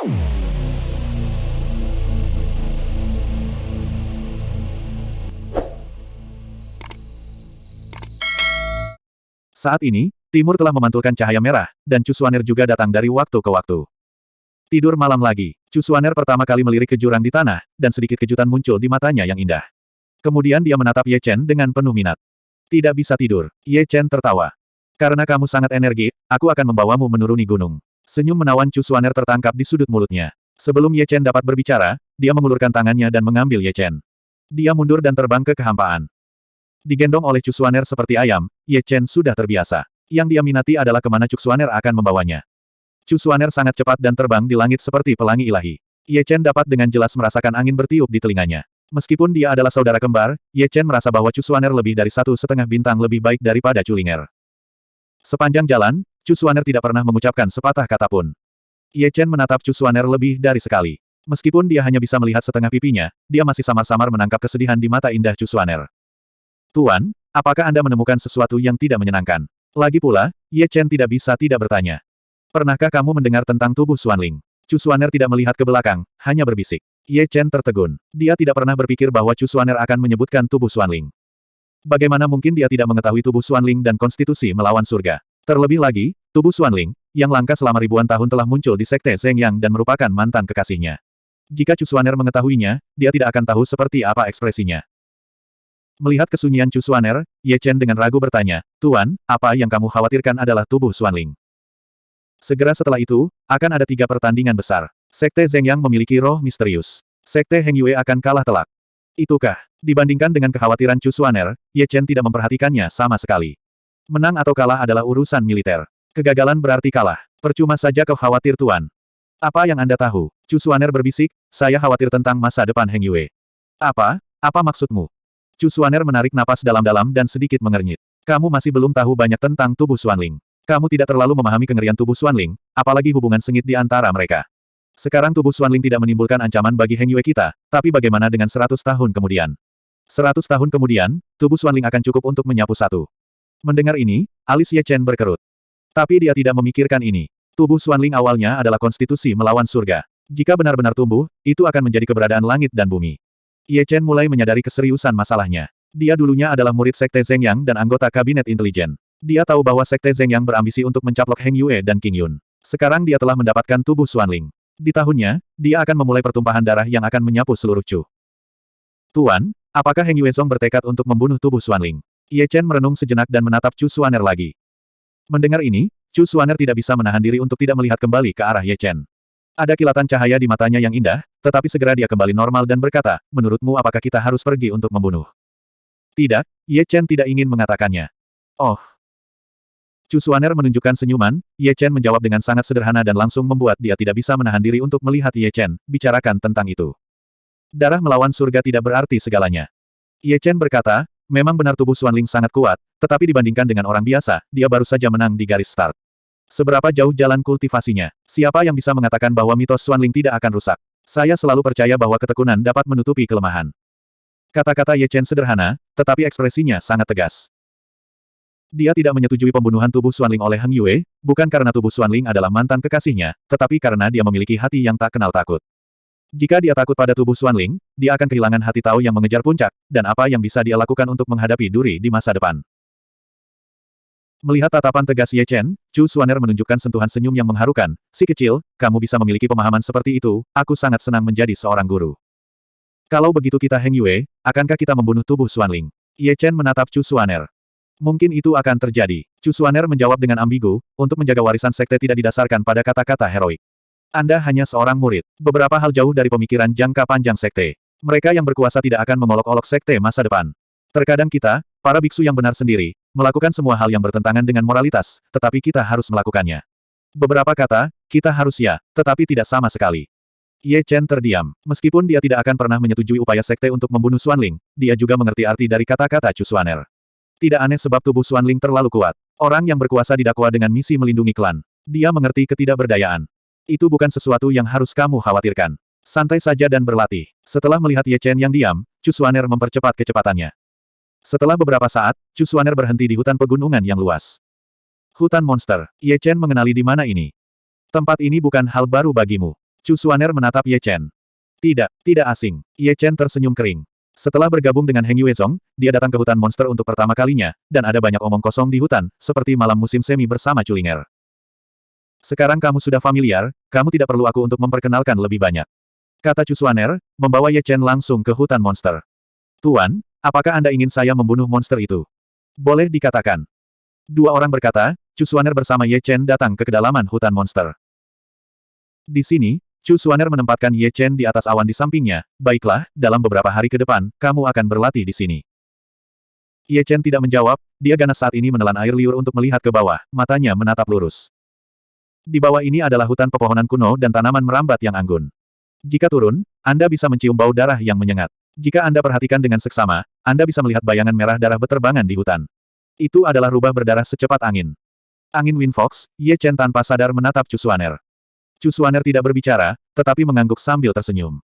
Saat ini, Timur telah memantulkan cahaya merah, dan Cusuaner juga datang dari waktu ke waktu. Tidur malam lagi, Cusuaner pertama kali melirik ke jurang di tanah, dan sedikit kejutan muncul di matanya yang indah. Kemudian dia menatap Ye Chen dengan penuh minat. Tidak bisa tidur, Ye Chen tertawa. Karena kamu sangat energi, aku akan membawamu menuruni gunung. Senyum menawan Cusuaner tertangkap di sudut mulutnya. Sebelum Ye Chen dapat berbicara, dia mengulurkan tangannya dan mengambil Ye Chen. Dia mundur dan terbang ke kehampaan. Digendong oleh Cusuaner seperti ayam, Ye Chen sudah terbiasa. Yang dia minati adalah ke mana Cusuaner akan membawanya. Cusuaner sangat cepat dan terbang di langit seperti pelangi ilahi. Ye Chen dapat dengan jelas merasakan angin bertiup di telinganya. Meskipun dia adalah saudara kembar, Ye Chen merasa bahwa Cusuaner lebih dari satu setengah bintang lebih baik daripada Culinger. Sepanjang jalan, Cusuaner tidak pernah mengucapkan sepatah kata pun. Ye Chen menatap Cusuaner lebih dari sekali. Meskipun dia hanya bisa melihat setengah pipinya, dia masih samar-samar menangkap kesedihan di mata indah Cusuaner. Tuan, apakah Anda menemukan sesuatu yang tidak menyenangkan? Lagi pula, Ye Chen tidak bisa tidak bertanya. Pernahkah kamu mendengar tentang tubuh Xuanling? Chu Xuaner tidak melihat ke belakang, hanya berbisik. Ye Chen tertegun. Dia tidak pernah berpikir bahwa Chu Xuaner akan menyebutkan tubuh Xuanling. Bagaimana mungkin dia tidak mengetahui tubuh Xuanling dan konstitusi melawan surga? Terlebih lagi, tubuh Xuanling, yang langka selama ribuan tahun telah muncul di Sekte Zheng Yang dan merupakan mantan kekasihnya. Jika Chu Xuaner mengetahuinya, dia tidak akan tahu seperti apa ekspresinya. Melihat kesunyian Chu Xuaner, Ye Chen dengan ragu bertanya, Tuan, apa yang kamu khawatirkan adalah tubuh Xuanling. Segera setelah itu, akan ada tiga pertandingan besar. Sekte Zheng Yang memiliki roh misterius. Sekte Heng Yue akan kalah telak. Itukah, dibandingkan dengan kekhawatiran Chu Xuaner, Ye Chen tidak memperhatikannya sama sekali. Menang atau kalah adalah urusan militer. Kegagalan berarti kalah. Percuma saja kau khawatir Tuan. Apa yang Anda tahu? Chu Xuaner berbisik, saya khawatir tentang masa depan Heng Yue. Apa? Apa maksudmu? Chu Xuaner menarik napas dalam-dalam dan sedikit mengernyit. Kamu masih belum tahu banyak tentang tubuh Xuanling. Kamu tidak terlalu memahami kengerian tubuh Xuanling, apalagi hubungan sengit di antara mereka. Sekarang tubuh Xuanling tidak menimbulkan ancaman bagi Heng Yue kita, tapi bagaimana dengan seratus tahun kemudian? Seratus tahun kemudian, tubuh Xuanling akan cukup untuk menyapu satu. Mendengar ini, alis Ye Chen berkerut. Tapi dia tidak memikirkan ini. Tubuh Xuanling awalnya adalah konstitusi melawan surga. Jika benar-benar tumbuh, itu akan menjadi keberadaan langit dan bumi. Ye Chen mulai menyadari keseriusan masalahnya. Dia dulunya adalah murid Sekte Zheng Yang dan anggota Kabinet Intelijen. Dia tahu bahwa Sekte Zheng Yang berambisi untuk mencaplok Heng Yue dan King Yun. Sekarang dia telah mendapatkan tubuh Xuanling. Di tahunnya, dia akan memulai pertumpahan darah yang akan menyapu seluruh Chu. Tuan, apakah Heng Yue Song bertekad untuk membunuh tubuh Xuanling? Ye Chen merenung sejenak dan menatap Chu Xuaner lagi. Mendengar ini, Chu Xuaner tidak bisa menahan diri untuk tidak melihat kembali ke arah Ye Chen. Ada kilatan cahaya di matanya yang indah, tetapi segera dia kembali normal dan berkata, menurutmu apakah kita harus pergi untuk membunuh? Tidak, Ye Chen tidak ingin mengatakannya. Oh. Chu Xuaner menunjukkan senyuman, Ye Chen menjawab dengan sangat sederhana dan langsung membuat dia tidak bisa menahan diri untuk melihat Ye Chen, bicarakan tentang itu. Darah melawan surga tidak berarti segalanya. Ye Chen berkata, memang benar tubuh Xuanling sangat kuat, tetapi dibandingkan dengan orang biasa, dia baru saja menang di garis start. Seberapa jauh jalan kultivasinya? Siapa yang bisa mengatakan bahwa mitos Xuanling tidak akan rusak? Saya selalu percaya bahwa ketekunan dapat menutupi kelemahan. Kata-kata Ye Chen sederhana, tetapi ekspresinya sangat tegas. Dia tidak menyetujui pembunuhan tubuh Xuanling oleh Heng Yue, bukan karena tubuh Xuanling adalah mantan kekasihnya, tetapi karena dia memiliki hati yang tak kenal takut. Jika dia takut pada tubuh Xuanling, dia akan kehilangan hati tahu yang mengejar puncak, dan apa yang bisa dia lakukan untuk menghadapi duri di masa depan. Melihat tatapan tegas Ye Chen, Chu Xuaner menunjukkan sentuhan senyum yang mengharukan. Si kecil, kamu bisa memiliki pemahaman seperti itu, aku sangat senang menjadi seorang guru. Kalau begitu kita Heng Yue, akankah kita membunuh tubuh Xuanling? Ye Chen menatap Chu Xuaner. Mungkin itu akan terjadi. Chu Xuaner menjawab dengan ambigu, untuk menjaga warisan sekte tidak didasarkan pada kata-kata heroik. Anda hanya seorang murid. Beberapa hal jauh dari pemikiran jangka panjang sekte. Mereka yang berkuasa tidak akan mengolok-olok sekte masa depan. Terkadang kita, para biksu yang benar sendiri, Melakukan semua hal yang bertentangan dengan moralitas, tetapi kita harus melakukannya. Beberapa kata, kita harus ya, tetapi tidak sama sekali. Ye Chen terdiam. Meskipun dia tidak akan pernah menyetujui upaya sekte untuk membunuh Xuanling, dia juga mengerti arti dari kata-kata Chu Xuaner. Tidak aneh sebab tubuh Xuanling terlalu kuat. Orang yang berkuasa didakwa dengan misi melindungi klan. Dia mengerti ketidakberdayaan. Itu bukan sesuatu yang harus kamu khawatirkan. Santai saja dan berlatih. Setelah melihat Ye Chen yang diam, Chu Xuaner mempercepat kecepatannya. Setelah beberapa saat, Chu Xuaner berhenti di hutan pegunungan yang luas. Hutan monster, Ye Chen mengenali di mana ini. Tempat ini bukan hal baru bagimu. Chu Xuaner menatap Ye Chen. Tidak, tidak asing. Ye Chen tersenyum kering. Setelah bergabung dengan Heng Yuezong, dia datang ke hutan monster untuk pertama kalinya, dan ada banyak omong kosong di hutan, seperti malam musim semi bersama Culinger. Sekarang kamu sudah familiar, kamu tidak perlu aku untuk memperkenalkan lebih banyak. Kata Chu Xuaner, membawa Ye Chen langsung ke hutan monster. Tuan, apakah Anda ingin saya membunuh monster itu? Boleh dikatakan. Dua orang berkata, Chu Xuaner bersama Ye Chen datang ke kedalaman hutan monster. Di sini, Chu Xuaner menempatkan Ye Chen di atas awan di sampingnya, baiklah, dalam beberapa hari ke depan, kamu akan berlatih di sini. Ye Chen tidak menjawab, dia ganas saat ini menelan air liur untuk melihat ke bawah, matanya menatap lurus. Di bawah ini adalah hutan pepohonan kuno dan tanaman merambat yang anggun. Jika turun, Anda bisa mencium bau darah yang menyengat. Jika Anda perhatikan dengan seksama, Anda bisa melihat bayangan merah darah beterbangan di hutan. Itu adalah rubah berdarah secepat angin. Angin Wind Fox, Ye Chen tanpa sadar menatap. Chu Xuaner tidak berbicara, tetapi mengangguk sambil tersenyum.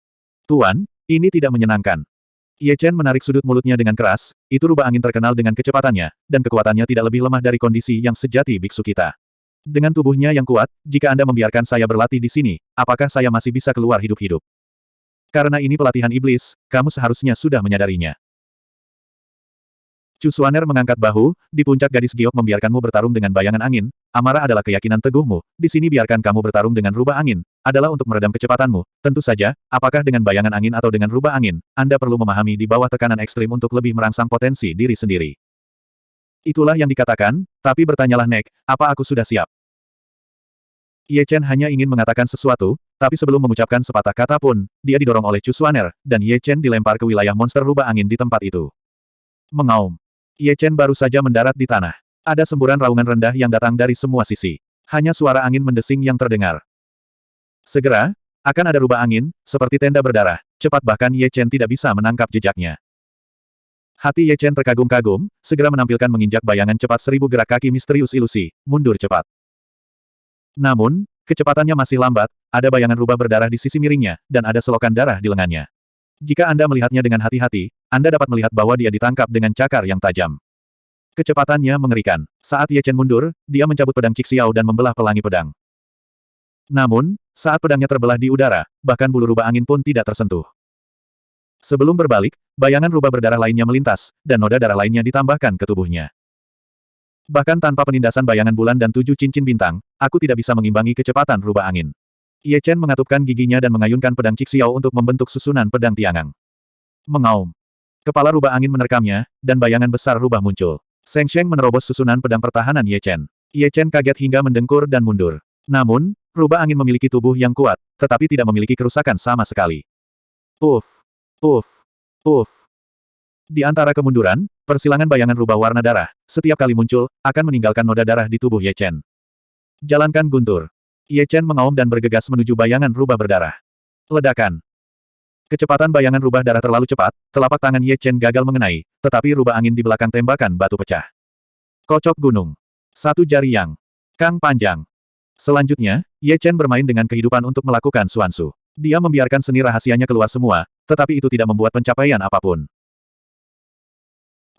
Tuan, ini tidak menyenangkan. Ye Chen menarik sudut mulutnya dengan keras, itu rubah angin terkenal dengan kecepatannya, dan kekuatannya tidak lebih lemah dari kondisi yang sejati biksu kita. Dengan tubuhnya yang kuat, jika Anda membiarkan saya berlatih di sini, apakah saya masih bisa keluar hidup-hidup? Karena ini pelatihan iblis, kamu seharusnya sudah menyadarinya. Chu Xuaner mengangkat bahu, di puncak gadis giok membiarkanmu bertarung dengan bayangan angin, amarah adalah keyakinan teguhmu, di sini biarkan kamu bertarung dengan rubah angin, adalah untuk meredam kecepatanmu, tentu saja, apakah dengan bayangan angin atau dengan rubah angin, Anda perlu memahami di bawah tekanan ekstrim untuk lebih merangsang potensi diri sendiri. Itulah yang dikatakan, tapi bertanyalah Nek, apa aku sudah siap? Ye Chen hanya ingin mengatakan sesuatu, tapi sebelum mengucapkan sepatah kata pun, dia didorong oleh Chu Xuaner, dan Ye Chen dilempar ke wilayah monster rubah angin di tempat itu. Mengaum. Ye Chen baru saja mendarat di tanah. Ada semburan raungan rendah yang datang dari semua sisi. Hanya suara angin mendesing yang terdengar. Segera, akan ada rubah angin, seperti tenda berdarah, cepat bahkan Ye Chen tidak bisa menangkap jejaknya. Hati Ye Chen terkagum-kagum, segera menampilkan menginjak bayangan cepat seribu gerak kaki misterius ilusi, mundur cepat. Namun, kecepatannya masih lambat, ada bayangan rubah berdarah di sisi miringnya, dan ada selokan darah di lengannya. Jika Anda melihatnya dengan hati-hati, Anda dapat melihat bahwa dia ditangkap dengan cakar yang tajam. Kecepatannya mengerikan. Saat Ye Chen mundur, dia mencabut pedang Cik Xiao dan membelah pelangi pedang. Namun, saat pedangnya terbelah di udara, bahkan bulu rubah angin pun tidak tersentuh. Sebelum berbalik, bayangan rubah berdarah lainnya melintas, dan noda darah lainnya ditambahkan ke tubuhnya. Bahkan tanpa penindasan bayangan bulan dan tujuh cincin bintang, aku tidak bisa mengimbangi kecepatan rubah angin. Ye Chen mengatupkan giginya dan mengayunkan pedang Cik Xiao untuk membentuk susunan pedang tiangang. Mengaum. Kepala rubah angin menerkamnya, dan bayangan besar rubah muncul. Seng Sheng menerobos susunan pedang pertahanan Ye Chen. Ye Chen kaget hingga mendengkur dan mundur. Namun, rubah angin memiliki tubuh yang kuat, tetapi tidak memiliki kerusakan sama sekali. Puff. Puff. Puff. Di antara kemunduran, persilangan bayangan rubah warna darah, setiap kali muncul, akan meninggalkan noda darah di tubuh Ye Chen. Jalankan guntur. Ye Chen mengaum dan bergegas menuju bayangan rubah berdarah. Ledakan. Kecepatan bayangan rubah darah terlalu cepat, telapak tangan Ye Chen gagal mengenai, tetapi rubah angin di belakang tembakan batu pecah. Kocok gunung. Satu jari yang kang panjang. Selanjutnya, Ye Chen bermain dengan kehidupan untuk melakukan suansu. Dia membiarkan seni rahasianya keluar semua, tetapi itu tidak membuat pencapaian apa pun.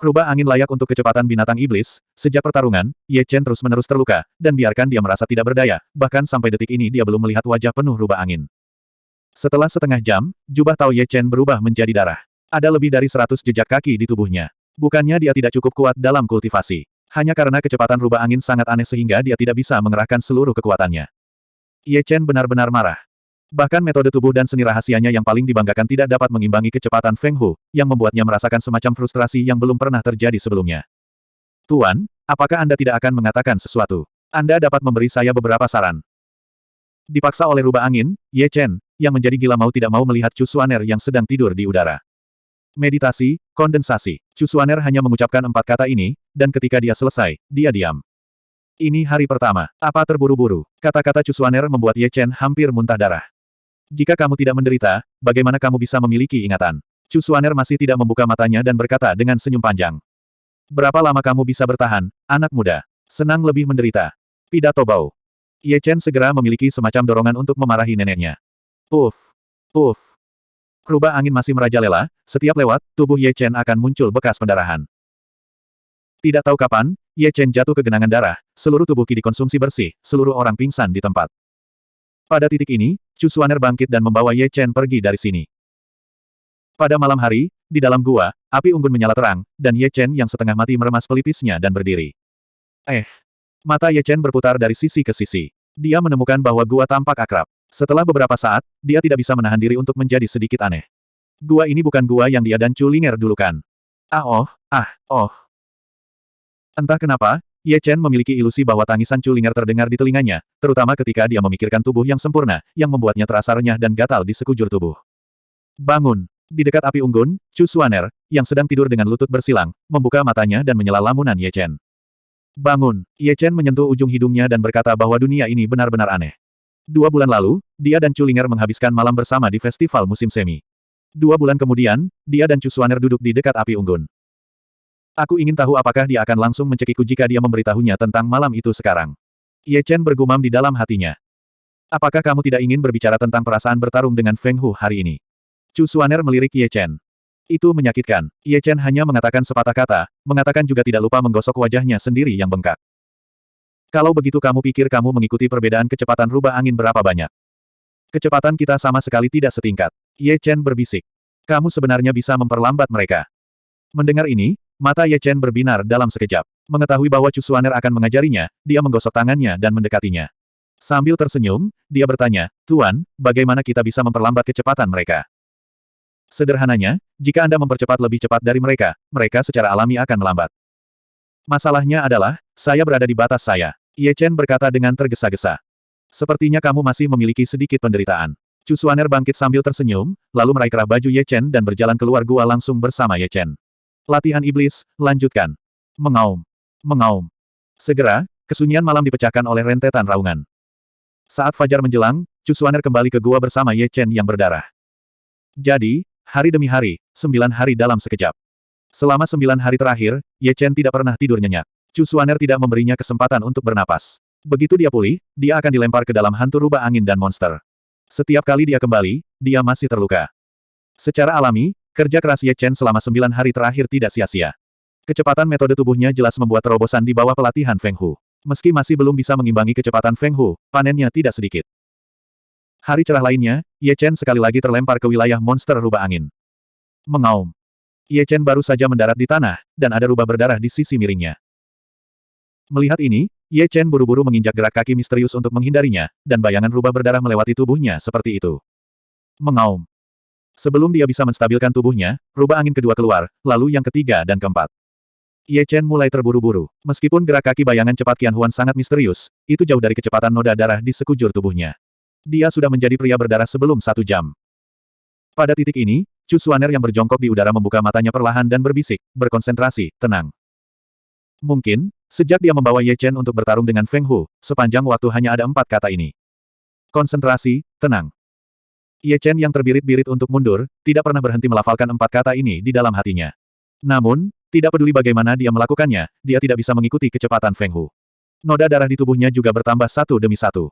Rubah angin layak untuk kecepatan binatang iblis, sejak pertarungan, Ye Chen terus-menerus terluka, dan biarkan dia merasa tidak berdaya, bahkan sampai detik ini dia belum melihat wajah penuh rubah angin. Setelah setengah jam, jubah Tao Ye Chen berubah menjadi darah. Ada lebih dari seratus jejak kaki di tubuhnya. Bukannya dia tidak cukup kuat dalam kultivasi. Hanya karena kecepatan rubah angin sangat aneh sehingga dia tidak bisa mengerahkan seluruh kekuatannya. Ye Chen benar-benar marah. Bahkan metode tubuh dan seni rahasianya yang paling dibanggakan tidak dapat mengimbangi kecepatan Feng Hu, yang membuatnya merasakan semacam frustrasi yang belum pernah terjadi sebelumnya. Tuan, apakah Anda tidak akan mengatakan sesuatu? Anda dapat memberi saya beberapa saran. Dipaksa oleh rubah angin, Ye Chen, yang menjadi gila mau tidak mau melihat Chu Suaner yang sedang tidur di udara. Meditasi, kondensasi. Chu Suaner hanya mengucapkan empat kata ini, dan ketika dia selesai, dia diam. Ini hari pertama. Apa terburu-buru? Kata-kata Chu Suaner membuat Ye Chen hampir muntah darah. Jika kamu tidak menderita, bagaimana kamu bisa memiliki ingatan? Chu Suaner masih tidak membuka matanya dan berkata dengan senyum panjang. Berapa lama kamu bisa bertahan, anak muda? Senang lebih menderita. Pidato Bau. Ye Chen segera memiliki semacam dorongan untuk memarahi neneknya. Puff. Puff. Rubah angin masih merajalela, setiap lewat, tubuh Ye Chen akan muncul bekas pendarahan. Tidak tahu kapan, Ye Chen jatuh ke genangan darah, seluruh tubuh Qi dikonsumsi bersih, seluruh orang pingsan di tempat. Pada titik ini, Chu Xuaner bangkit dan membawa Ye Chen pergi dari sini. Pada malam hari, di dalam gua, api unggun menyala terang, dan Ye Chen yang setengah mati meremas pelipisnya dan berdiri. Eh! Mata Ye Chen berputar dari sisi ke sisi. Dia menemukan bahwa gua tampak akrab. Setelah beberapa saat, dia tidak bisa menahan diri untuk menjadi sedikit aneh. Gua ini bukan gua yang dia dan Chu Linger dulu kan. Ah oh, ah, oh. Entah kenapa, Ye Chen memiliki ilusi bahwa tangisan Chu Linger terdengar di telinganya, terutama ketika dia memikirkan tubuh yang sempurna, yang membuatnya terasa renyah dan gatal di sekujur tubuh. Bangun! Di dekat api unggun, Chu Suaner, yang sedang tidur dengan lutut bersilang, membuka matanya dan menyela lamunan Ye Chen. Bangun! Ye Chen menyentuh ujung hidungnya dan berkata bahwa dunia ini benar-benar aneh. Dua bulan lalu, dia dan Chu Linger menghabiskan malam bersama di festival musim semi. Dua bulan kemudian, dia dan Chu Suaner duduk di dekat api unggun. Aku ingin tahu apakah dia akan langsung mencekikku jika dia memberitahunya tentang malam itu sekarang. Ye Chen bergumam di dalam hatinya. Apakah kamu tidak ingin berbicara tentang perasaan bertarung dengan Feng Hu hari ini? Chu Suaner melirik Ye Chen. Itu menyakitkan. Ye Chen hanya mengatakan sepatah kata, mengatakan juga tidak lupa menggosok wajahnya sendiri yang bengkak. Kalau begitu kamu pikir kamu mengikuti perbedaan kecepatan rubah angin berapa banyak? Kecepatan kita sama sekali tidak setingkat. Ye Chen berbisik. Kamu sebenarnya bisa memperlambat mereka. Mendengar ini, mata Ye Chen berbinar dalam sekejap. Mengetahui bahwa Chu Suaner akan mengajarinya, dia menggosok tangannya dan mendekatinya. Sambil tersenyum, dia bertanya, Tuan, bagaimana kita bisa memperlambat kecepatan mereka? Sederhananya, jika Anda mempercepat lebih cepat dari mereka, mereka secara alami akan melambat. Masalahnya adalah, saya berada di batas saya. Ye Chen berkata dengan tergesa-gesa. Sepertinya kamu masih memiliki sedikit penderitaan. Chu Suaner bangkit sambil tersenyum, lalu meraih kerah baju Ye Chen dan berjalan keluar gua langsung bersama Ye Chen. Latihan iblis, lanjutkan. Mengaum. Mengaum. Segera, kesunyian malam dipecahkan oleh rentetan raungan. Saat fajar menjelang, Chu Suaner kembali ke gua bersama Ye Chen yang berdarah. Jadi, Hari demi hari, sembilan hari dalam sekejap. Selama sembilan hari terakhir, Ye Chen tidak pernah tidur nyenyak. Chu Suaner tidak memberinya kesempatan untuk bernapas. Begitu dia pulih, dia akan dilempar ke dalam hantu rubah angin dan monster. Setiap kali dia kembali, dia masih terluka. Secara alami, kerja keras Ye Chen selama sembilan hari terakhir tidak sia-sia. Kecepatan metode tubuhnya jelas membuat terobosan di bawah pelatihan Feng Hu. Meski masih belum bisa mengimbangi kecepatan Feng Hu, panennya tidak sedikit. Hari cerah lainnya, Ye Chen sekali lagi terlempar ke wilayah monster rubah angin. Mengaum. Ye Chen baru saja mendarat di tanah, dan ada rubah berdarah di sisi miringnya. Melihat ini, Ye Chen buru-buru menginjak gerak kaki misterius untuk menghindarinya, dan bayangan rubah berdarah melewati tubuhnya seperti itu. Mengaum. Sebelum dia bisa menstabilkan tubuhnya, rubah angin kedua keluar, lalu yang ketiga dan keempat. Ye Chen mulai terburu-buru. Meskipun gerak kaki bayangan cepat Qian Huan sangat misterius, itu jauh dari kecepatan noda darah di sekujur tubuhnya. Dia sudah menjadi pria berdarah sebelum satu jam. Pada titik ini, Chu Suaner yang berjongkok di udara membuka matanya perlahan dan berbisik, berkonsentrasi, tenang. Mungkin, sejak dia membawa Ye Chen untuk bertarung dengan Feng Hu, sepanjang waktu hanya ada empat kata ini. Konsentrasi, tenang. Ye Chen yang terbirit-birit untuk mundur, tidak pernah berhenti melafalkan empat kata ini di dalam hatinya. Namun, tidak peduli bagaimana dia melakukannya, dia tidak bisa mengikuti kecepatan Feng Hu. Noda darah di tubuhnya juga bertambah satu demi satu.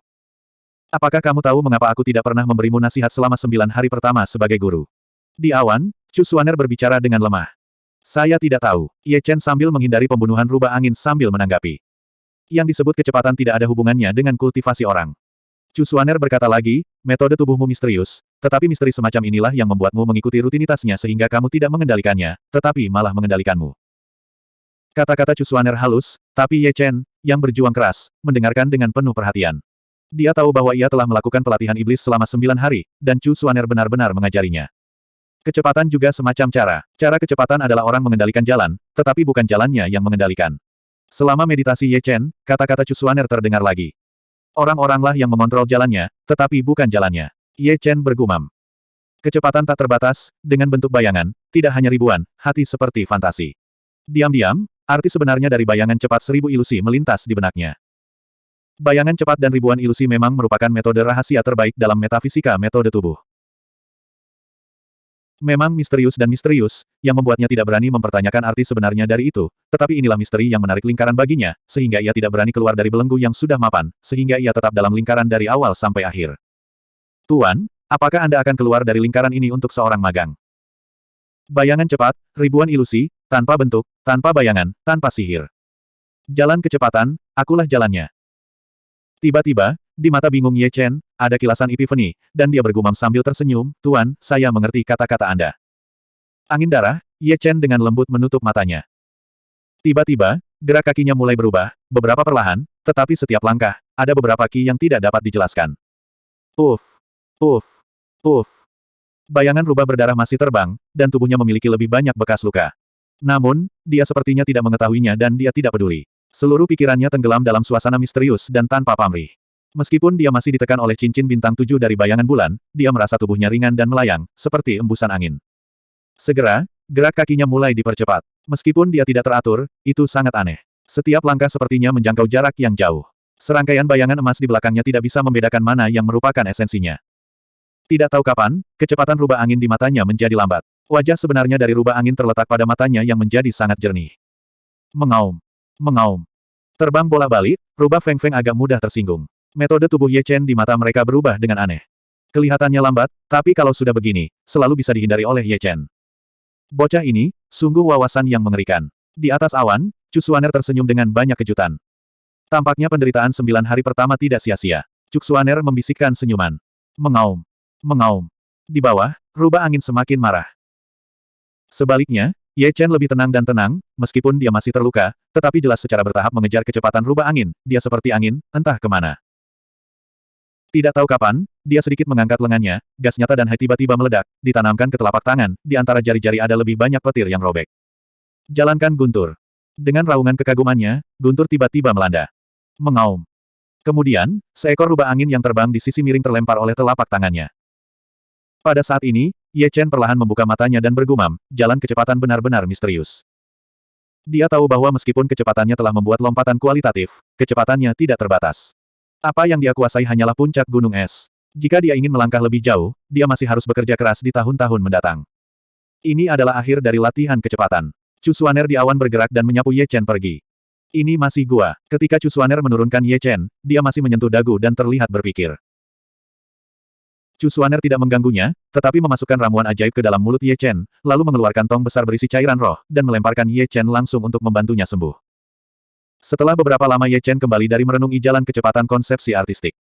Apakah kamu tahu mengapa aku tidak pernah memberimu nasihat selama sembilan hari pertama sebagai guru? Di awan, Chu Suaner berbicara dengan lemah. Saya tidak tahu. Ye Chen sambil menghindari pembunuhan rubah angin sambil menanggapi. Yang disebut kecepatan tidak ada hubungannya dengan kultivasi orang. Chu Suaner berkata lagi, metode tubuhmu misterius, tetapi misteri semacam inilah yang membuatmu mengikuti rutinitasnya sehingga kamu tidak mengendalikannya, tetapi malah mengendalikanmu. Kata-kata Chu Suaner halus, tapi Ye Chen, yang berjuang keras, mendengarkan dengan penuh perhatian. Dia tahu bahwa ia telah melakukan pelatihan iblis selama sembilan hari, dan Chu Suaner benar-benar mengajarinya. Kecepatan juga semacam cara. Cara kecepatan adalah orang mengendalikan jalan, tetapi bukan jalannya yang mengendalikan. Selama meditasi Ye Chen, kata-kata Chu Suaner terdengar lagi. Orang-oranglah yang mengontrol jalannya, tetapi bukan jalannya. Ye Chen bergumam. Kecepatan tak terbatas, dengan bentuk bayangan, tidak hanya ribuan, hati seperti fantasi. Diam-diam, arti sebenarnya dari bayangan cepat seribu ilusi melintas di benaknya. Bayangan cepat dan ribuan ilusi memang merupakan metode rahasia terbaik dalam metafisika metode tubuh. Memang misterius dan misterius, yang membuatnya tidak berani mempertanyakan arti sebenarnya dari itu, tetapi inilah misteri yang menarik lingkaran baginya, sehingga ia tidak berani keluar dari belenggu yang sudah mapan, sehingga ia tetap dalam lingkaran dari awal sampai akhir. Tuan, apakah Anda akan keluar dari lingkaran ini untuk seorang magang? Bayangan cepat, ribuan ilusi, tanpa bentuk, tanpa bayangan, tanpa sihir. Jalan kecepatan, akulah jalannya. Tiba-tiba, Di mata bingung Ye Chen, ada kilasan epiphany, dan dia bergumam sambil tersenyum, Tuan, saya mengerti kata-kata Anda. Angin darah, Ye Chen dengan lembut menutup matanya. Tiba-tiba, gerak kakinya mulai berubah, beberapa perlahan, tetapi setiap langkah, ada beberapa ki yang tidak dapat dijelaskan. Puff, puff, puff. Bayangan rubah berdarah masih terbang, dan tubuhnya memiliki lebih banyak bekas luka. Namun, dia sepertinya tidak mengetahuinya dan dia tidak peduli. Seluruh pikirannya tenggelam dalam suasana misterius dan tanpa pamrih. Meskipun dia masih ditekan oleh cincin bintang tujuh dari bayangan bulan, dia merasa tubuhnya ringan dan melayang, seperti embusan angin. Segera, gerak kakinya mulai dipercepat. Meskipun dia tidak teratur, itu sangat aneh. Setiap langkah sepertinya menjangkau jarak yang jauh. Serangkaian bayangan emas di belakangnya tidak bisa membedakan mana yang merupakan esensinya. Tidak tahu kapan, kecepatan rubah angin di matanya menjadi lambat. Wajah sebenarnya dari rubah angin terletak pada matanya yang menjadi sangat jernih. Mengaum. Mengaum. Terbang bola balik, rubah Feng Feng agak mudah tersinggung. Metode tubuh Ye Chen di mata mereka berubah dengan aneh. Kelihatannya lambat, tapi kalau sudah begini, selalu bisa dihindari oleh Ye Chen. Bocah ini, sungguh wawasan yang mengerikan. Di atas awan, Cusuaner tersenyum dengan banyak kejutan. Tampaknya penderitaan sembilan hari pertama tidak sia-sia. Cusuaner membisikkan senyuman. Mengaum. Mengaum. Di bawah, rubah angin semakin marah. Sebaliknya, Ye Chen lebih tenang dan tenang, meskipun dia masih terluka, tetapi jelas secara bertahap mengejar kecepatan rubah angin, dia seperti angin, entah ke mana. Tidak tahu kapan, dia sedikit mengangkat lengannya, gas nyata dan hai tiba-tiba meledak, ditanamkan ke telapak tangan, di antara jari-jari ada lebih banyak petir yang robek. Jalankan Guntur. Dengan raungan kekagumannya, Guntur tiba-tiba melanda. Mengaum. Kemudian, seekor rubah angin yang terbang di sisi miring terlempar oleh telapak tangannya. Pada saat ini, Ye Chen perlahan membuka matanya dan bergumam, jalan kecepatan benar-benar misterius. Dia tahu bahwa meskipun kecepatannya telah membuat lompatan kualitatif, kecepatannya tidak terbatas. Apa yang dia kuasai hanyalah puncak gunung es. Jika dia ingin melangkah lebih jauh, dia masih harus bekerja keras di tahun-tahun mendatang. Ini adalah akhir dari latihan kecepatan. Chu Suaner di awan bergerak dan menyapu Ye Chen pergi. Ini masih gua. Ketika Chu Suaner menurunkan Ye Chen, dia masih menyentuh dagu dan terlihat berpikir. Chu Suaner tidak mengganggunya, tetapi memasukkan ramuan ajaib ke dalam mulut Ye Chen, lalu mengeluarkan tong besar berisi cairan roh, dan melemparkan Ye Chen langsung untuk membantunya sembuh. Setelah beberapa lama Ye Chen kembali dari merenungi jalan kecepatan konsepsi artistik.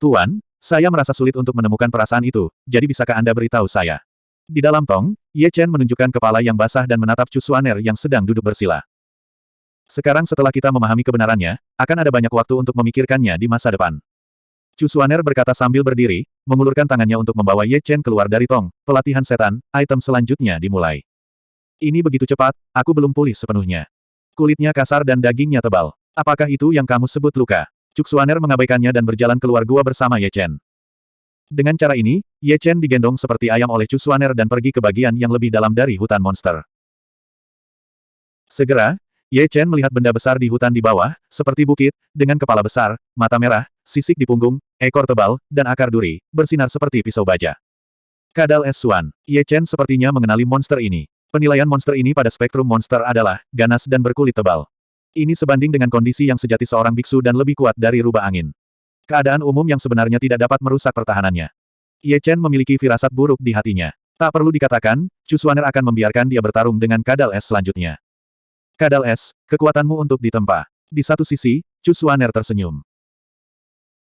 Tuan, saya merasa sulit untuk menemukan perasaan itu, jadi bisakah Anda beritahu saya? Di dalam tong, Ye Chen menunjukkan kepala yang basah dan menatap Chu Suaner yang sedang duduk bersila. Sekarang setelah kita memahami kebenarannya, akan ada banyak waktu untuk memikirkannya di masa depan. Chu Suaner berkata sambil berdiri, mengulurkan tangannya untuk membawa Ye Chen keluar dari tong. Pelatihan setan, item selanjutnya dimulai. Ini begitu cepat, aku belum pulih sepenuhnya. Kulitnya kasar dan dagingnya tebal. Apakah itu yang kamu sebut luka? Cuk Suaner mengabaikannya dan berjalan keluar gua bersama Ye Chen. Dengan cara ini, Ye Chen digendong seperti ayam oleh Chu Suaner dan pergi ke bagian yang lebih dalam dari hutan monster. Segera, Ye Chen melihat benda besar di hutan di bawah, seperti bukit, dengan kepala besar, mata merah, sisik di punggung, ekor tebal, dan akar duri, bersinar seperti pisau baja. Kadal S. Suan. Ye Chen sepertinya mengenali monster ini. Penilaian monster ini pada spektrum monster adalah, ganas dan berkulit tebal. Ini sebanding dengan kondisi yang sejati seorang biksu dan lebih kuat dari rubah angin. Keadaan umum yang sebenarnya tidak dapat merusak pertahanannya. Ye Chen memiliki firasat buruk di hatinya. Tak perlu dikatakan, Chu Suaner akan membiarkan dia bertarung dengan Kadal S selanjutnya. Kadal S, kekuatanmu untuk ditempa. Di satu sisi, Chu Suaner tersenyum.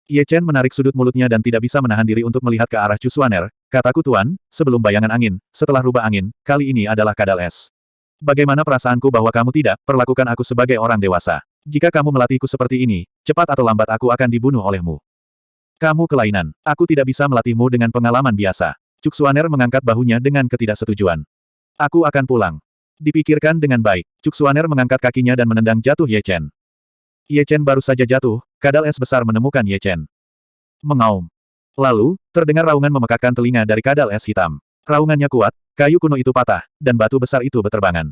Ye Chen menarik sudut mulutnya dan tidak bisa menahan diri untuk melihat ke arah Chu Suaner. Kataku tuan, sebelum bayangan angin, setelah rubah angin, kali ini adalah Kadal S. Bagaimana perasaanku bahwa kamu tidak, perlakukan aku sebagai orang dewasa. Jika kamu melatihku seperti ini, cepat atau lambat aku akan dibunuh olehmu. Kamu kelainan. Aku tidak bisa melatihmu dengan pengalaman biasa. Cuk Suaner mengangkat bahunya dengan ketidaksetujuan. Aku akan pulang. Dipikirkan dengan baik, Cuk Suaner mengangkat kakinya dan menendang jatuh Ye Chen. Ye Chen baru saja jatuh, kadal es besar menemukan Ye Chen. Mengaum. Lalu, terdengar raungan memekakkan telinga dari kadal es hitam. Raungannya kuat, kayu kuno itu patah, dan batu besar itu berterbangan.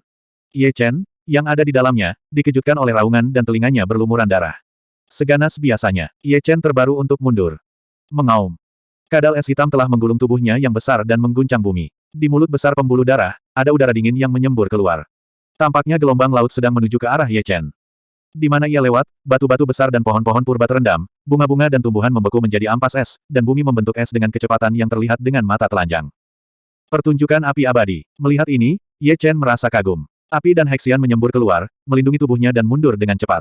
Ye Chen, yang ada di dalamnya, dikejutkan oleh raungan dan telinganya berlumuran darah. Seganas biasanya, Ye Chen terbaru untuk mundur. Mengaum. Kadal es hitam telah menggulung tubuhnya yang besar dan mengguncang bumi. Di mulut besar pembuluh darah, ada udara dingin yang menyembur keluar. Tampaknya gelombang laut sedang menuju ke arah Ye Chen. Di mana ia lewat, batu-batu besar dan pohon-pohon purba terendam, bunga-bunga dan tumbuhan membeku menjadi ampas es, dan bumi membentuk es dengan kecepatan yang terlihat dengan mata telanjang. Pertunjukan api abadi. Melihat ini, Ye Chen merasa kagum. Api dan Hexian menyembur keluar, melindungi tubuhnya dan mundur dengan cepat.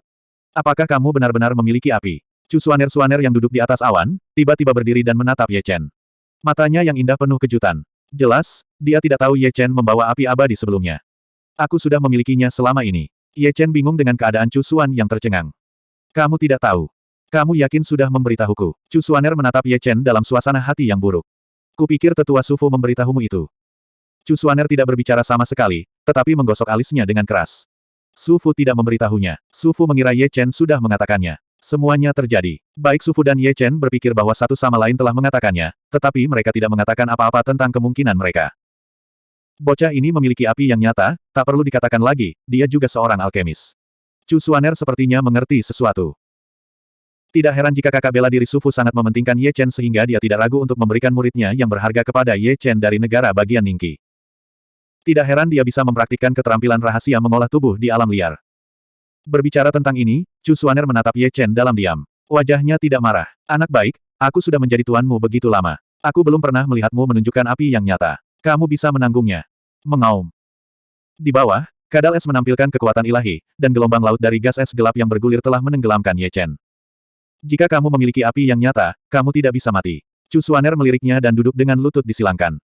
Apakah kamu benar-benar memiliki api? Chu Suaner-Suaner yang duduk di atas awan, tiba-tiba berdiri dan menatap Ye Chen. Matanya yang indah penuh kejutan. Jelas, dia tidak tahu Ye Chen membawa api abadi sebelumnya. Aku sudah memilikinya selama ini. Ye Chen bingung dengan keadaan Chu Xuan yang tercengang. Kamu tidak tahu. Kamu yakin sudah memberitahuku. Chu Suaner menatap Ye Chen dalam suasana hati yang buruk. Kupikir tetua Sufu memberitahumu itu. Chu Suaner tidak berbicara sama sekali, tetapi menggosok alisnya dengan keras. Sufu tidak memberitahunya. Sufu mengira Ye Chen sudah mengatakannya. Semuanya terjadi. Baik Sufu dan Ye Chen berpikir bahwa satu sama lain telah mengatakannya, tetapi mereka tidak mengatakan apa-apa tentang kemungkinan mereka. Bocah ini memiliki api yang nyata, tak perlu dikatakan lagi, dia juga seorang alkemis. Chu Suaner sepertinya mengerti sesuatu. Tidak heran jika kakak bela diri Sufu sangat mementingkan Ye Chen sehingga dia tidak ragu untuk memberikan muridnya yang berharga kepada Ye Chen dari negara bagian Ningqi. Tidak heran dia bisa mempraktikkan keterampilan rahasia mengolah tubuh di alam liar. Berbicara tentang ini, Chu Suaner menatap Ye Chen dalam diam. Wajahnya tidak marah. Anak baik, aku sudah menjadi tuanmu begitu lama. Aku belum pernah melihatmu menunjukkan api yang nyata. Kamu bisa menanggungnya. Mengaum. Di bawah, kadal es menampilkan kekuatan ilahi, dan gelombang laut dari gas es gelap yang bergulir telah menenggelamkan Ye Chen. Jika kamu memiliki api yang nyata, kamu tidak bisa mati. Chu Suaner meliriknya dan duduk dengan lutut disilangkan.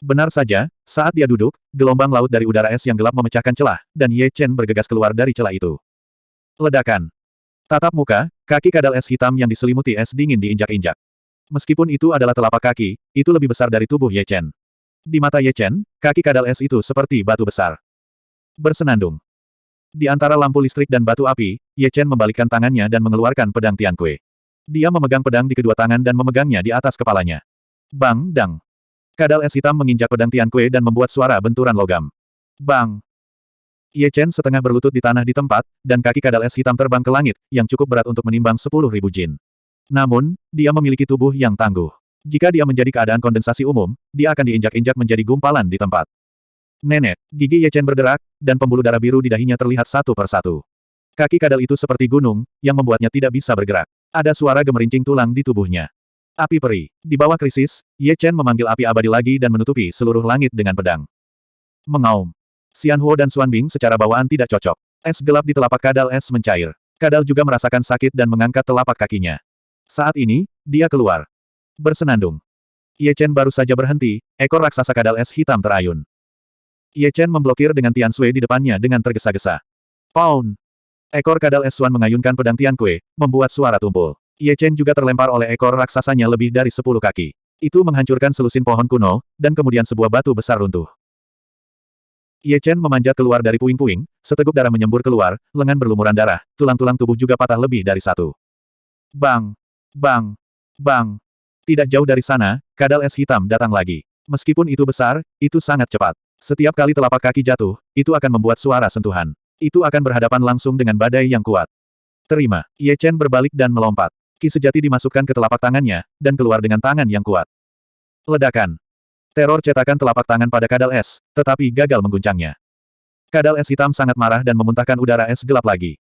Benar saja, saat dia duduk, gelombang laut dari udara es yang gelap memecahkan celah, dan Ye Chen bergegas keluar dari celah itu. Ledakan. Tatap muka, kaki kadal es hitam yang diselimuti es dingin diinjak-injak. Meskipun itu adalah telapak kaki, itu lebih besar dari tubuh Ye Chen. Di mata Ye Chen, kaki kadal es itu seperti batu besar. Bersenandung. Di antara lampu listrik dan batu api, Ye Chen membalikkan tangannya dan mengeluarkan pedang Tian Kue. Dia memegang pedang di kedua tangan dan memegangnya di atas kepalanya. Bang, dang. Kadal es hitam menginjak pedang Tian Kue dan membuat suara benturan logam. Bang! Ye Chen setengah berlutut di tanah di tempat, dan kaki kadal es hitam terbang ke langit, yang cukup berat untuk menimbang sepuluh ribu jin. Namun, dia memiliki tubuh yang tangguh. Jika dia menjadi keadaan kondensasi umum, dia akan diinjak-injak menjadi gumpalan di tempat. Nenek, gigi Ye Chen berderak, dan pembuluh darah biru di dahinya terlihat satu persatu. Kaki kadal itu seperti gunung, yang membuatnya tidak bisa bergerak. Ada suara gemerincing tulang di tubuhnya. Api peri. Di bawah krisis, Ye Chen memanggil api abadi lagi dan menutupi seluruh langit dengan pedang. Mengaum. Xian Huo dan Xuan Bing secara bawaan tidak cocok. Es gelap di telapak kadal es mencair. Kadal juga merasakan sakit dan mengangkat telapak kakinya. Saat ini, dia keluar. Bersenandung. Ye Chen baru saja berhenti, ekor raksasa kadal es hitam terayun. Ye Chen memblokir dengan Tian Sui di depannya dengan tergesa-gesa. Pound! Ekor kadal es Xuan mengayunkan pedang Tian Kue, membuat suara tumpul. Ye Chen juga terlempar oleh ekor raksasanya lebih dari sepuluh kaki. Itu menghancurkan selusin pohon kuno, dan kemudian sebuah batu besar runtuh. Ye Chen memanjat keluar dari puing-puing, seteguk darah menyembur keluar, lengan berlumuran darah, tulang-tulang tubuh juga patah lebih dari satu. Bang! Bang! Bang! Tidak jauh dari sana, kadal es hitam datang lagi. Meskipun itu besar, itu sangat cepat. Setiap kali telapak kaki jatuh, itu akan membuat suara sentuhan. Itu akan berhadapan langsung dengan badai yang kuat. Terima. Ye Chen berbalik dan melompat. Ki sejati dimasukkan ke telapak tangannya, dan keluar dengan tangan yang kuat. Ledakan. Teror cetakan telapak tangan pada kadal es, tetapi gagal mengguncangnya. Kadal es hitam sangat marah dan memuntahkan udara es gelap lagi.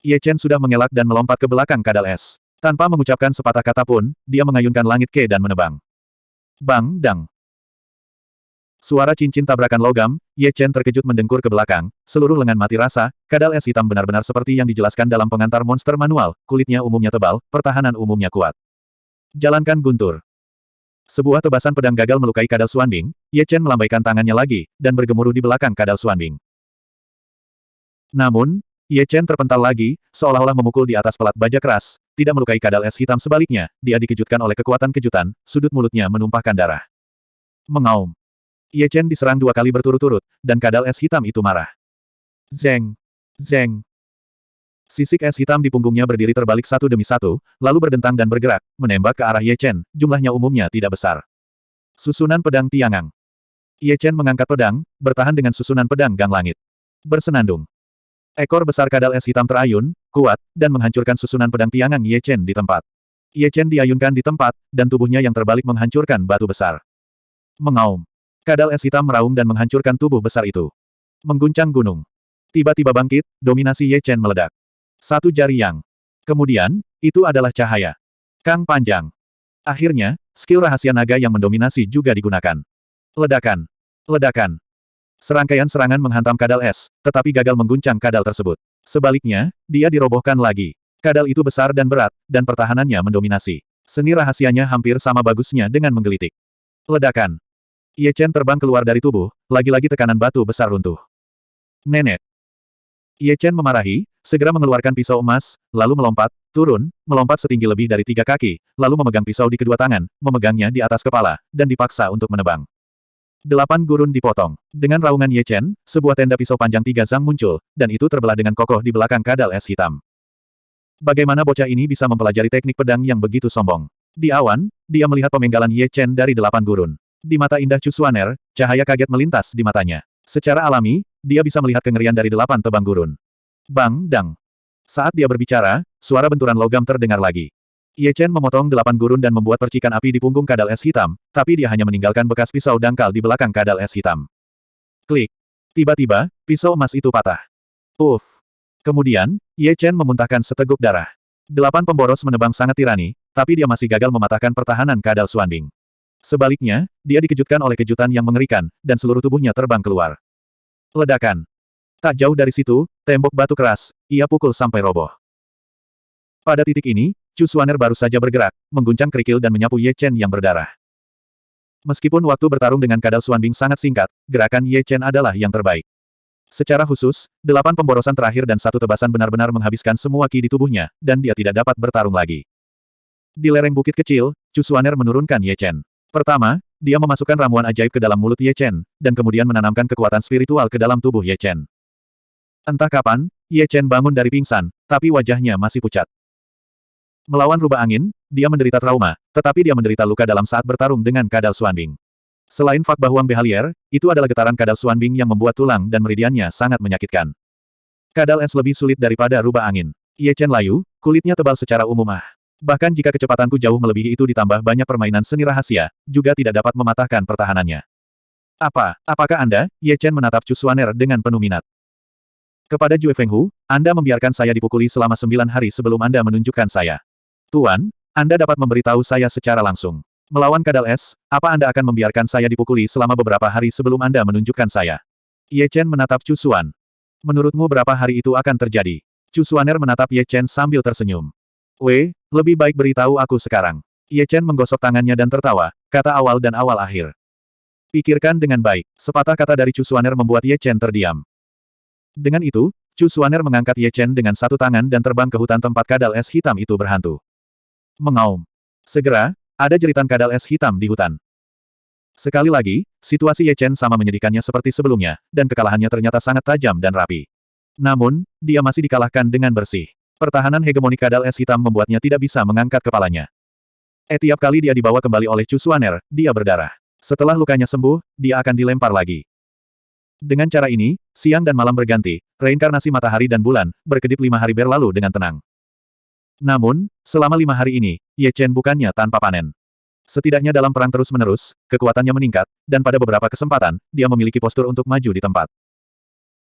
Ye Chen sudah mengelak dan melompat ke belakang kadal es. Tanpa mengucapkan sepatah kata pun, dia mengayunkan langit ke dan menebang. Bang, dang. Suara cincin tabrakan logam, Ye Chen terkejut mendengkur ke belakang, seluruh lengan mati rasa, kadal es hitam benar-benar seperti yang dijelaskan dalam pengantar monster manual, kulitnya umumnya tebal, pertahanan umumnya kuat. Jalankan guntur. Sebuah tebasan pedang gagal melukai kadal Suanbing, Ye Chen melambaikan tangannya lagi, dan bergemuruh di belakang kadal Suanbing. Namun, Ye Chen terpental lagi, seolah-olah memukul di atas pelat baja keras, tidak melukai kadal es hitam sebaliknya, dia dikejutkan oleh kekuatan kejutan, sudut mulutnya menumpahkan darah. Mengaum. Ye Chen diserang dua kali berturut-turut, dan kadal es hitam itu marah. Zeng! Zeng! Sisik es hitam di punggungnya berdiri terbalik satu demi satu, lalu berdentang dan bergerak, menembak ke arah Ye Chen, jumlahnya umumnya tidak besar. Susunan pedang tiangang. Ye Chen mengangkat pedang, bertahan dengan susunan pedang gang langit. Bersenandung. Ekor besar kadal es hitam terayun, kuat, dan menghancurkan susunan pedang tiangang Ye Chen di tempat. Ye Chen diayunkan di tempat, dan tubuhnya yang terbalik menghancurkan batu besar. Mengaum. Kadal es hitam meraung dan menghancurkan tubuh besar itu. Mengguncang gunung. Tiba-tiba bangkit, dominasi Ye Chen meledak. Satu jari yang. Kemudian, itu adalah cahaya. Kang panjang. Akhirnya, skill rahasia naga yang mendominasi juga digunakan. Ledakan. Ledakan. Serangkaian serangan menghantam kadal es, tetapi gagal mengguncang kadal tersebut. Sebaliknya, dia dirobohkan lagi. Kadal itu besar dan berat, dan pertahanannya mendominasi. Seni rahasianya hampir sama bagusnya dengan menggelitik. Ledakan. Ye Chen terbang keluar dari tubuh, lagi-lagi tekanan batu besar runtuh. Nenek. Ye Chen memarahi, segera mengeluarkan pisau emas, lalu melompat, turun, melompat setinggi lebih dari tiga kaki, lalu memegang pisau di kedua tangan, memegangnya di atas kepala, dan dipaksa untuk menebang. Delapan gurun dipotong. Dengan raungan Ye Chen, sebuah tenda pisau panjang tiga zang muncul, dan itu terbelah dengan kokoh di belakang kadal es hitam. Bagaimana bocah ini bisa mempelajari teknik pedang yang begitu sombong? Di awan, dia melihat pemenggalan Ye Chen dari delapan gurun. Di mata indah Chu Xuaner, cahaya kaget melintas di matanya. Secara alami, dia bisa melihat kengerian dari delapan tebang gurun. Bang, dang. Saat dia berbicara, suara benturan logam terdengar lagi. Ye Chen memotong delapan gurun dan membuat percikan api di punggung kadal es hitam, tapi dia hanya meninggalkan bekas pisau dangkal di belakang kadal es hitam. Klik. Tiba-tiba, pisau emas itu patah. Uff. Kemudian, Ye Chen memuntahkan seteguk darah. Delapan pemboros menebang sangat tirani, tapi dia masih gagal mematahkan pertahanan kadal Suanbing. Sebaliknya, dia dikejutkan oleh kejutan yang mengerikan, dan seluruh tubuhnya terbang keluar. Ledakan. Tak jauh dari situ, tembok batu keras, ia pukul sampai roboh. Pada titik ini, Chu Suaner baru saja bergerak, mengguncang kerikil dan menyapu Ye Chen yang berdarah. Meskipun waktu bertarung dengan kadal Suanbing sangat singkat, gerakan Ye Chen adalah yang terbaik. Secara khusus, delapan pemborosan terakhir dan satu tebasan benar-benar menghabiskan semua ki di tubuhnya, dan dia tidak dapat bertarung lagi. Di lereng bukit kecil, Chu Xuaner menurunkan Ye Chen. Pertama, dia memasukkan ramuan ajaib ke dalam mulut Ye Chen, dan kemudian menanamkan kekuatan spiritual ke dalam tubuh Ye Chen. Entah kapan, Ye Chen bangun dari pingsan, tapi wajahnya masih pucat. Melawan rubah angin, dia menderita trauma, tetapi dia menderita luka dalam saat bertarung dengan Kadal Xuanbing. Selain Fak Bahuang Behalier, itu adalah getaran kadal Suanbing yang membuat tulang dan meridiannya sangat menyakitkan. Kadal es lebih sulit daripada rubah angin. Ye Chen layu, kulitnya tebal secara umum ah. Bahkan jika kecepatanku jauh melebihi itu ditambah banyak permainan seni rahasia, juga tidak dapat mematahkan pertahanannya. Apa, apakah Anda, Ye Chen menatap Chu Suaner dengan penuh minat. Kepada Jue Fenghu, Anda membiarkan saya dipukuli selama sembilan hari sebelum Anda menunjukkan saya. Tuan, Anda dapat memberitahu saya secara langsung. Melawan kadal es, apa Anda akan membiarkan saya dipukuli selama beberapa hari sebelum Anda menunjukkan saya? Ye Chen menatap Chu Xuan. Menurutmu berapa hari itu akan terjadi? Chu Xuaner menatap Ye Chen sambil tersenyum. Wei, lebih baik beritahu aku sekarang. Ye Chen menggosok tangannya dan tertawa, kata awal dan awal akhir. Pikirkan dengan baik, sepatah kata dari Chu Xuaner membuat Ye Chen terdiam. Dengan itu, Chu Xuaner mengangkat Ye Chen dengan satu tangan dan terbang ke hutan tempat kadal es hitam itu berhantu. Mengaum. Segera, ada jeritan kadal es hitam di hutan. Sekali lagi, situasi Ye Chen sama menyedihkannya seperti sebelumnya, dan kekalahannya ternyata sangat tajam dan rapi. Namun, dia masih dikalahkan dengan bersih. Pertahanan hegemoni kadal es hitam membuatnya tidak bisa mengangkat kepalanya. Etiap kali dia dibawa kembali oleh Chu Suaner, dia berdarah. Setelah lukanya sembuh, dia akan dilempar lagi. Dengan cara ini, siang dan malam berganti, reinkarnasi matahari dan bulan, berkedip lima hari berlalu dengan tenang. Namun, selama lima hari ini, Ye Chen bukannya tanpa panen. Setidaknya dalam perang terus-menerus, kekuatannya meningkat, dan pada beberapa kesempatan, dia memiliki postur untuk maju di tempat.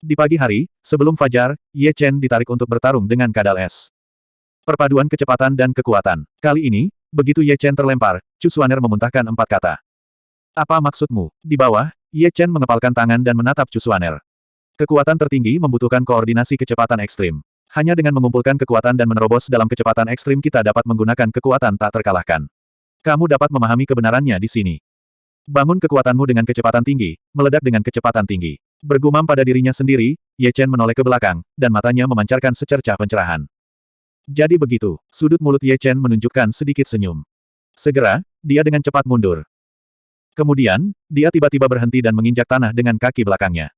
Di pagi hari, sebelum fajar, Ye Chen ditarik untuk bertarung dengan kadal es. Perpaduan kecepatan dan kekuatan. Kali ini, begitu Ye Chen terlempar, Chu Suaner memuntahkan empat kata. Apa maksudmu? Di bawah, Ye Chen mengepalkan tangan dan menatap Chu Suaner. Kekuatan tertinggi membutuhkan koordinasi kecepatan ekstrim. Hanya dengan mengumpulkan kekuatan dan menerobos dalam kecepatan ekstrim kita dapat menggunakan kekuatan tak terkalahkan. Kamu dapat memahami kebenarannya di sini. Bangun kekuatanmu dengan kecepatan tinggi, meledak dengan kecepatan tinggi. Bergumam pada dirinya sendiri, Ye Chen menoleh ke belakang, dan matanya memancarkan secercah pencerahan. Jadi begitu, sudut mulut Ye Chen menunjukkan sedikit senyum. Segera, dia dengan cepat mundur. Kemudian, dia tiba-tiba berhenti dan menginjak tanah dengan kaki belakangnya.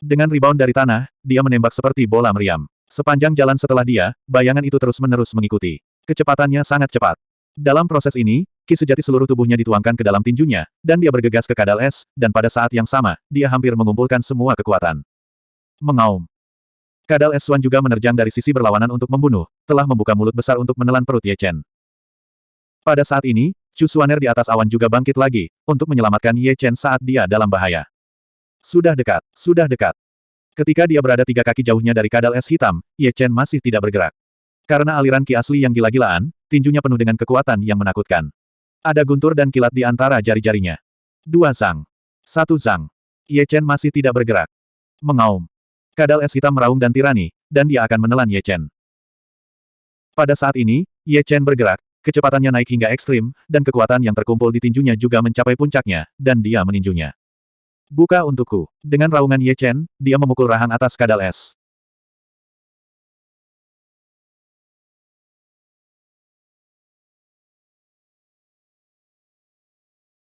Dengan rebound dari tanah, dia menembak seperti bola meriam. Sepanjang jalan setelah dia, bayangan itu terus-menerus mengikuti. Kecepatannya sangat cepat. Dalam proses ini, ki sejati seluruh tubuhnya dituangkan ke dalam tinjunya, dan dia bergegas ke kadal es, dan pada saat yang sama, dia hampir mengumpulkan semua kekuatan. Mengaum. Kadal es Swan juga menerjang dari sisi berlawanan untuk membunuh, telah membuka mulut besar untuk menelan perut Ye Chen. Pada saat ini, Chu Suaner di atas awan juga bangkit lagi, untuk menyelamatkan Ye Chen saat dia dalam bahaya. Sudah dekat, sudah dekat. Ketika dia berada tiga kaki jauhnya dari kadal es hitam, Ye Chen masih tidak bergerak. Karena aliran ki asli yang gila-gilaan, tinjunya penuh dengan kekuatan yang menakutkan. Ada guntur dan kilat di antara jari-jarinya. Dua zang. Satu zang. Ye Chen masih tidak bergerak. Mengaum. Kadal es hitam meraung dan tirani, dan dia akan menelan Ye Chen. Pada saat ini, Ye Chen bergerak, kecepatannya naik hingga ekstrim, dan kekuatan yang terkumpul di tinjunya juga mencapai puncaknya, dan dia meninjunya. Buka untukku. Dengan raungan Ye Chen, dia memukul rahang atas kadal es.